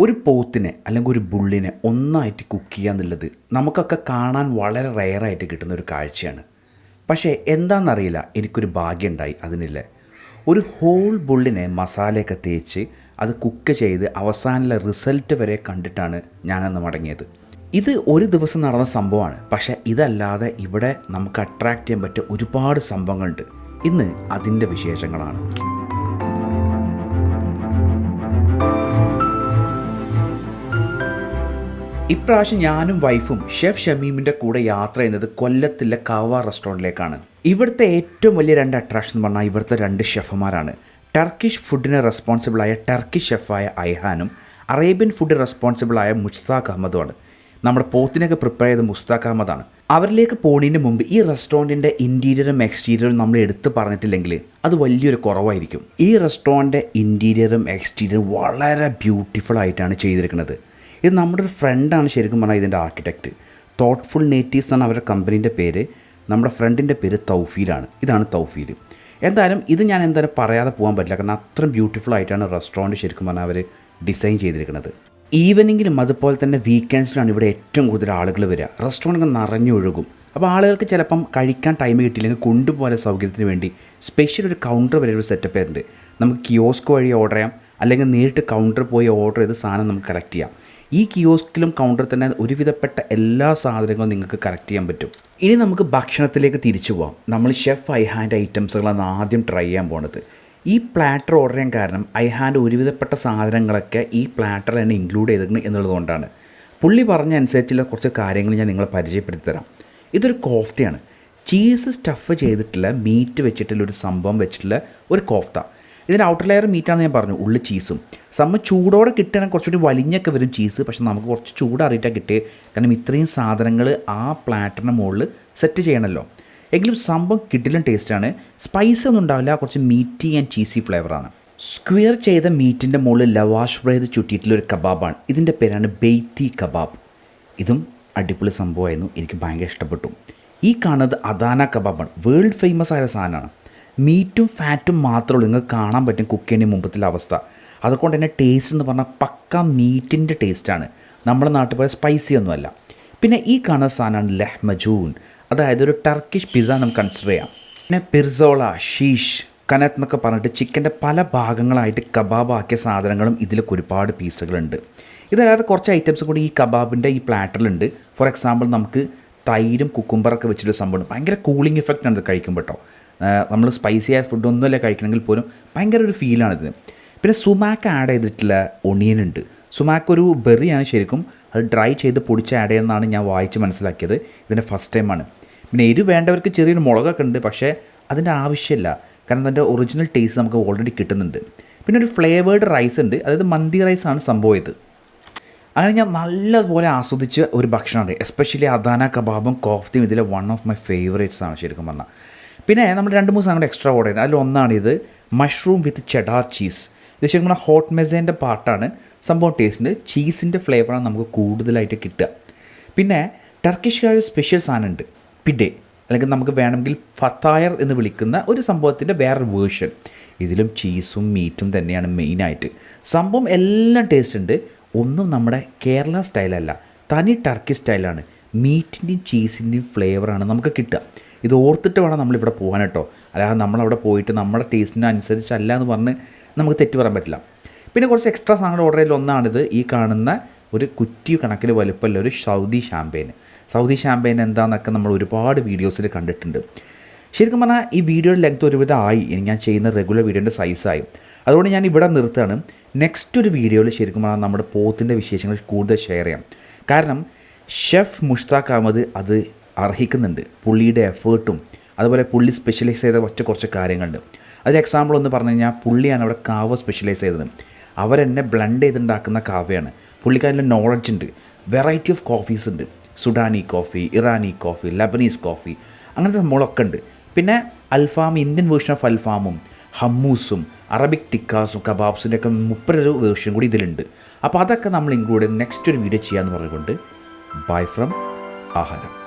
ഒരു പോത്തിനെ അല്ലെങ്കിൽ ഒരു ബുള്ളിനെ ഒന്നായിട്ട് കുക്ക് ചെയ്യുക എന്നുള്ളത് നമുക്കൊക്കെ കാണാൻ വളരെ റെയറായിട്ട് കിട്ടുന്ന ഒരു കാഴ്ചയാണ്. പക്ഷേ എന്താണെന്നറിയില്ല എനിക്കൊരു ഭാഗ്യമുണ്ടായി അതിനില്ല. ഒരു ഹോൾ ബുള്ളിനെ മസാലയൊക്കെ തേച്ച് അത് കുക്ക് ചെയ്ത് അവസാനമുള്ള റിസൾട്ട് വരെ കണ്ടിട്ടാണ് ഞാനന്ന് മടങ്ങിയത്. ഇത് ഒരു ദിവസം നടന്ന സംഭവമാണ്. പക്ഷേ ഇതല്ലാതെ ഇവിടെ നമുക്ക് അട്രാക്റ്റ് ചെയ്യാൻ പറ്റിയ ഒരുപാട് സംഭവങ്ങളുണ്ട്. ഇന്ന് അതിന്റെ വിശേഷങ്ങളാണ്. ഇപ്രാവശ്യം ഞാനും വൈഫും ഷെഫ് ഷമീമിന്റെ കൂടെ യാത്ര ചെയ്യുന്നത് കൊല്ലത്തിലെ കവ റെസ്റ്റോറന്റിലേക്കാണ് ഇവിടുത്തെ ഏറ്റവും വലിയ രണ്ട് അട്രാക്ഷൻ എന്ന് പറഞ്ഞാൽ ഇവിടുത്തെ രണ്ട് ഷെഫുമാരാണ്. ടർക്കിഷ് ഫുഡിന് റെസ്പോൺസിബിളായ ടർക്കിഷ് ഷെഫായ ഐഹാനും അറേബ്യൻ ഫുഡ് റെസ്പോൺസിബിളായ മുസ്താഖ് അഹമ്മദുമാണ്. നമ്മുടെ പോത്തിനൊക്കെ പ്രിപ്പയർ ചെയ്ത മുസ്താഖ് അഹമ്മദാണ്. അവരിലേക്ക് പോണതിന് മുമ്പ് ഈ റെസ്റ്റോറന്റിന്റെ ഇന്റീരിയറും എക്സ്റ്റീരിയറും നമ്മൾ എടുത്ത് പറഞ്ഞിട്ടില്ലെങ്കിൽ അത് വലിയൊരു കുറവായിരിക്കും. ഈ റെസ്റ്റോറന്റിന്റെ ഇന്റീരിയറും എക്സ്റ്റീരിയറും വളരെ ബ്യൂട്ടിഫുൾ ആയിട്ടാണ് ചെയ്തിരിക്കുന്നത്. ഇത് നമ്മുടെ ഒരു ഫ്രണ്ടാണ് ശരിക്കും പറഞ്ഞാൽ ഇതിന്റെ ആർക്കിടെക്റ്റ് തോട്ട്ഫുൾ നേറ്റീവ്സ് ആണ് അവരുടെ കമ്പനീന്റെ പേര്. നമ്മുടെ ഫ്രണ്ടിന്റെ പേര് തൗഫീലാണ് ഇതാണ് തൗഫീൽ. എന്തായാലും ഇത് ഞാൻ എന്തായാലും പറയാതെ പോകാൻ പറ്റില്ല. കാരണം അത്രയും ബ്യൂട്ടിഫുൾ ആയിട്ടാണ് റെസ്റ്റോറന്റ് ശരിക്കും പറഞ്ഞാൽ അവർ ഡിസൈൻ ചെയ്തിരിക്കുന്നത്. ഈവനിങ്ങിലും അതുപോലെ തന്നെ വീക്കെൻഡ്സിലാണ് ഇവിടെ ഏറ്റവും കൂടുതൽ ആളുകൾ വരിക. റെസ്റ്റോറന്റ് നിറഞ്ഞൊഴുകും അപ്പോൾ ആളുകൾക്ക് ചിലപ്പം കഴിക്കാൻ ടൈം കിട്ടിയില്ലെങ്കിൽ കൊണ്ടുപോലെ സൗകര്യത്തിന് വേണ്ടി സ്പെഷ്യൽ ഒരു കൗണ്ടർ വരെ ഒരു സെറ്റപ്പ് ആയിട്ടുണ്ട്. നമുക്ക് കിയോസ്ക് വഴി ഓർഡർ ചെയ്യാം. അല്ലെങ്കിൽ നേരിട്ട് കൗണ്ടർ പോയി ഓർഡർ ചെയ്ത് സാധനം നമുക്ക് കളക്ട് ചെയ്യാം. ഈ കിയോസ്കിലും കൗണ്ടർ തന്നെ ഒരുവിധപ്പെട്ട എല്ലാ സാധനങ്ങളും നിങ്ങൾക്ക് കറക്റ്റ് ചെയ്യാൻ പറ്റും. ഇനി നമുക്ക് ഭക്ഷണത്തിലേക്ക് തിരിച്ചു പോകാം നമ്മൾ ഷെഫ് ഐ ഹാൻഡ് ഐറ്റംസുകളാണ് ആദ്യം ട്രൈ ചെയ്യാൻ പോണത്. ഈ പ്ലാറ്റർ ഓർഡർ ചെയ്യാൻ കാരണം ഐ ഹാൻഡ് ഒരുവിധപ്പെട്ട സാധനങ്ങളൊക്കെ ഈ പ്ലാറ്ററിൽ തന്നെ ഇൻക്ലൂഡ് ചെയ്തിട്ടുണ്ട് എന്നുള്ളതുകൊണ്ടാണ്. പുള്ളി പറഞ്ഞ അനുസരിച്ചുള്ള കുറച്ച് കാര്യങ്ങൾ ഞാൻ നിങ്ങളെ പരിചയപ്പെടുത്തി തരാം ഇതൊരു കോഫ്തയാണ് ചീസ് സ്റ്റഫ് ചെയ്തിട്ടുള്ള മീറ്റ് വെച്ചിട്ടുള്ള ഒരു സംഭവം വെച്ചിട്ടുള്ള ഒരു കോഫ്ത ഇതിന്റെ ഔട്ടർ ലെയർ മീറ്റാണ് ഞാൻ പറഞ്ഞു ഉള്ളിൽ ചീസും സംഭവം ചൂടോടെ കിട്ടുകയാണെങ്കിൽ കുറച്ചുകൂടി വലിഞ്ഞൊക്കെ വരും ചീസ് പക്ഷെ നമുക്ക് കുറച്ച് ചൂടറിയിട്ടാണ് കിട്ടിയത് കാരണം ഇത്രയും സാധനങ്ങൾ ആ പ്ലാറ്ററിന് മുകളിൽ സെറ്റ് ചെയ്യണമല്ലോ എങ്കിലും സംഭവം കിട്ടിലും ടേസ്റ്റാണ് സ്പൈസ് ഒന്നും ഉണ്ടാവില്ല കുറച്ച് മീറ്റി ആൻഡ് ചീസി ഫ്ലേവറാണ് സ്ക്വയർ ചെയ്ത മീറ്റിന്റെ മുകളിൽ ലവാഷ് ബ്രേത് ചുറ്റിയിട്ടുള്ള ഒരു കബാബാണ് ഇതിന്റെ പേരാണ് ബെയ്ത്തി കബാബ് ഇതും അടിപൊളി സംഭവമായിരുന്നു. എനിക്ക് ഭയങ്കര ഇഷ്ടപ്പെട്ടു. ഈ കാണുന്നത് അദാന കബാബാണ് വേൾഡ് ഫേമസ് ആയ സാധനമാണ്. മീറ്റും ഫാറ്റും മാത്രമേ നിങ്ങൾക്ക് കാണാൻ പറ്റും കുക്ക് ചെയ്യുന്ന മുമ്പത്തിലെ അവസ്ഥ. അതുകൊണ്ട് തന്നെ ടേസ്റ്റ് എന്ന് പറഞ്ഞാൽ പക്ക മീറ്റിന്റെ ടേസ്റ്റാണ് നമ്മുടെ നാട്ടിൽ പോലെ സ്പൈസി ഒന്നുമല്ല പിന്നെ ഈ കാണുന്ന സാധനമാണ് ലഹ്മജൂൻ അതായത് ഒരു ടർക്കിഷ് പിസ്സ നമുക്ക് കൺസിഡർ ചെയ്യാം. പിന്നെ പിർസോള ഷീഷ് കനത്ത് എന്നൊക്കെ പറഞ്ഞിട്ട് ചിക്കന്റെ പല ഭാഗങ്ങളായിട്ട് കബാബാക്കിയ സാധനങ്ങളും ഇതിലൊക്കെ ഒരുപാട് പീസുകളുണ്ട് ഇതല്ലാതെ കുറച്ച് ഐറ്റംസ് കൂടി ഈ കബാബിന്റെ ഈ പ്ലാറ്ററിലുണ്ട് ഫോർ എക്സാമ്പിൾ നമുക്ക് തൈരും കുക്കുംബറൊക്കെ വെച്ചിട്ട് സംഭവം ഭയങ്കര കൂളിംഗ് ഇഫക്റ്റ് ആണ് ഇത് കഴിക്കുമ്പോൾ കേട്ടോ നമ്മൾ സ്പൈസി ആയ ഫുഡ് ഒന്നുമല്ല കഴിക്കണമെങ്കിൽ പോലും ഭയങ്കര ഒരു ഫീലാണിത് പിന്നെ സുമാക്ക് ആഡ് ചെയ്തിട്ടുള്ള ഒണിയൻ ഉണ്ട്. സുമാക്ക് ഒരു ബെറിയാണ് ശരിക്കും. അത് ഡ്രൈ ചെയ്ത് പൊടിച്ച് ആഡ് ചെയ്യുന്നതാണ് ഞാൻ വായിച്ച് മനസ്സിലാക്കിയത്. ഇതിന്റെ ഫസ്റ്റ് ടൈമാണ് പിന്നെ എരി വേണ്ടവർക്ക് ചെറിയൊരു മുളകൊക്കെ ഉണ്ട് പക്ഷേ അതിന്റെ ആവശ്യമില്ല. കാരണം അതിന്റെ ഒറിജിനൽ ടേസ്റ്റ് നമുക്ക് ഓൾറെഡി കിട്ടുന്നുണ്ട്. പിന്നെ ഒരു ഫ്ലേവേർഡ് റൈസ് ഉണ്ട്. അതായത് മന്തി റൈസാണ് സംഭവം ഇത്. അങ്ങനെ ഞാൻ നല്ലതുപോലെ ആസ്വദിച്ച ഒരു ഭക്ഷണമാണ്. എസ്പെഷ്യലി അദാന കബാബും കോഫ്തിയും ഇതിലെ വൺ ഓഫ് മൈ ഫേവറേറ്റ്സ് ആണ് ശരിക്കും പറഞ്ഞാൽ പിന്നെ നമ്മൾ രണ്ട് മൂന്ന് സാധനം എക്സ്ട്രാ ഓർഡർ ചെയ്യുന്നത് അതിൽ ഒന്നാണിത് മഷ്റൂം വിത്ത് ചെഡാർ ചീസ് ഇത് ശരിക്കും പറഞ്ഞാൽ ഹോട്ട് മെസേന്റെ പാർട്ടാണ് സംഭവം ടേസ്റ്റിന്റെ ചീസിന്റെ ഫ്ലേവറാണ് നമുക്ക് കൂടുതലായിട്ട് കിട്ടുക. പിന്നെ ടർക്കിഷുകാർ സ്പെഷ്യൽ സാധനമുണ്ട് പിഡേ അല്ലെങ്കിൽ നമുക്ക് വേണമെങ്കിൽ ഫത്തായർ എന്ന് വിളിക്കുന്ന ഒരു സംഭവത്തിന്റെ വേറൊരു വേർഷൻ ഇതിലും ചീസും മീറ്റും തന്നെയാണ് മെയിനായിട്ട് സംഭവം എല്ലാം ടേസ്റ്റ് ഉണ്ട്. ഒന്നും നമ്മുടെ കേരള സ്റ്റൈലല്ല തനി ടർക്കി സ്റ്റൈലാണ് മീറ്റിന്റെയും ചീസിന്റെയും ഫ്ലേവറാണ് നമുക്ക് കിട്ടുക. ഇത് ഓർത്തിട്ട് വേണം നമ്മളിവിടെ പോകാൻ കേട്ടോ. അല്ലാതെ നമ്മളവിടെ പോയിട്ട് നമ്മുടെ ടേസ്റ്റിന് അനുസരിച്ചല്ല എന്ന് പറഞ്ഞ് നമുക്ക് തെറ്റ് പറയാൻ പറ്റില്ല. പിന്നെ കുറച്ച് എക്സ്ട്രാ സാധനങ്ങൾ ഓർഡർ ചെയ്തതിൽ ഒന്നാണിത്. ഈ കാണുന്ന ഒരു കുറ്റി കണക്കിൽ വലുപ്പമുള്ള ഒരു സൗദി ഷാമ്പയിൻ സൗദി ഷാമ്പയിൻ എന്താണെന്നൊക്കെ നമ്മൾ ഒരുപാട് വീഡിയോസിൽ കണ്ടിട്ടുണ്ട്. ശരിക്കും പറഞ്ഞാൽ ഈ വീഡിയോയുടെ ലെങ്ത് ഒരുവിധം ആയി. ഞാൻ ചെയ്യുന്ന റെഗുലർ വീഡിയോന്റെ സൈസായി അതുകൊണ്ട് ഞാൻ ഇവിടെ നിർത്തുകയാണ്. നെക്സ്റ്റ് ഒരു വീഡിയോയിൽ ശരിക്കും പറഞ്ഞാൽ നമ്മുടെ പോത്തിന്റെ വിശേഷങ്ങൾ കൂടുതൽ ഷെയർ ചെയ്യാം. കാരണം ഷെഫ് മുഷ്താഖ് അഹമ്മദ് അത് അർഹിക്കുന്നുണ്ട്. പുള്ളിയുടെ എഫേർട്ടും അതുപോലെ പുള്ളി സ്പെഷ്യലൈസ് ചെയ്ത ഒറ്റ കുറച്ച് കാര്യങ്ങളുണ്ട്. അതിൽ എക്സാമ്പിൾ ഒന്ന് പറഞ്ഞു കഴിഞ്ഞാൽ പുള്ളിയാണ് അവിടെ കാവ സ്പെഷ്യലൈസ് ചെയ്തത്. അവരെന്നെ ബ്ലണ്ട് ചെയ്തുണ്ടാക്കുന്ന കാവയാണ്. പുള്ളിക്കാരിൽ നോളജ് ഉണ്ട്. വെറൈറ്റി ഓഫ് കോഫീസ് ഉണ്ട്. സുഡാനി കോഫി ഇറാനി കോഫി ലബനീസ് കോഫി അങ്ങനത്തെ സംഭവങ്ങളൊക്കെ ഉണ്ട്. പിന്നെ അൽഫാം ഇന്ത്യൻ വേർഷൻ ഓഫ് അൽഫാമും ഹമ്മൂസും അറബിക് ടിക്കാസും കബാബ്സിന്റെ ഒക്കെ മുപ്പതൊരു വേർഷൻ കൂടി ഇതിലുണ്ട്. അപ്പോൾ അതൊക്കെ നമ്മൾ ഇൻക്ലൂഡ് നെക്സ്റ്റ് ഒരു വീഡിയോ ചെയ്യാമെന്ന് പറഞ്ഞുകൊണ്ട് ബൈ ഫ്രം ആഹാരം.